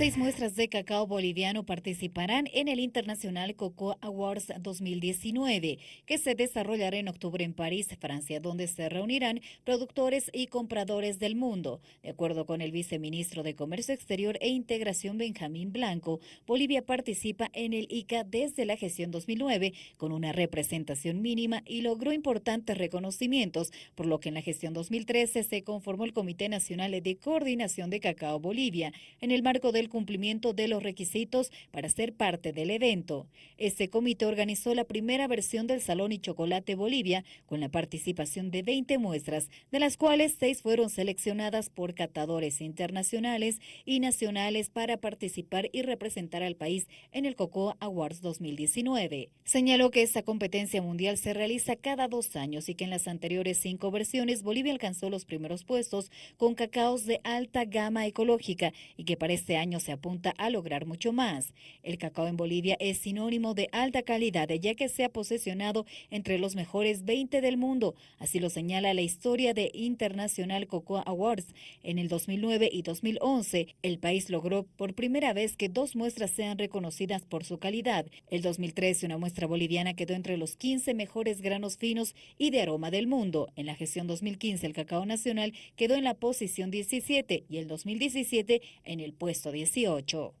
Seis muestras de cacao boliviano participarán en el Internacional Cocoa Awards 2019, que se desarrollará en octubre en París, Francia, donde se reunirán productores y compradores del mundo. De acuerdo con el viceministro de Comercio Exterior e Integración Benjamín Blanco, Bolivia participa en el ICA desde la gestión 2009 con una representación mínima y logró importantes reconocimientos, por lo que en la gestión 2013 se conformó el Comité Nacional de Coordinación de Cacao Bolivia en el marco del cumplimiento de los requisitos para ser parte del evento. Este comité organizó la primera versión del Salón y Chocolate Bolivia con la participación de 20 muestras, de las cuales seis fueron seleccionadas por catadores internacionales y nacionales para participar y representar al país en el Cocoa Awards 2019. Señaló que esta competencia mundial se realiza cada dos años y que en las anteriores cinco versiones Bolivia alcanzó los primeros puestos con cacaos de alta gama ecológica y que para este año se apunta a lograr mucho más. El cacao en Bolivia es sinónimo de alta calidad, ya que se ha posesionado entre los mejores 20 del mundo. Así lo señala la historia de International Cocoa Awards. En el 2009 y 2011, el país logró por primera vez que dos muestras sean reconocidas por su calidad. El 2013, una muestra boliviana quedó entre los 15 mejores granos finos y de aroma del mundo. En la gestión 2015, el cacao nacional quedó en la posición 17 y el 2017 en el puesto 18.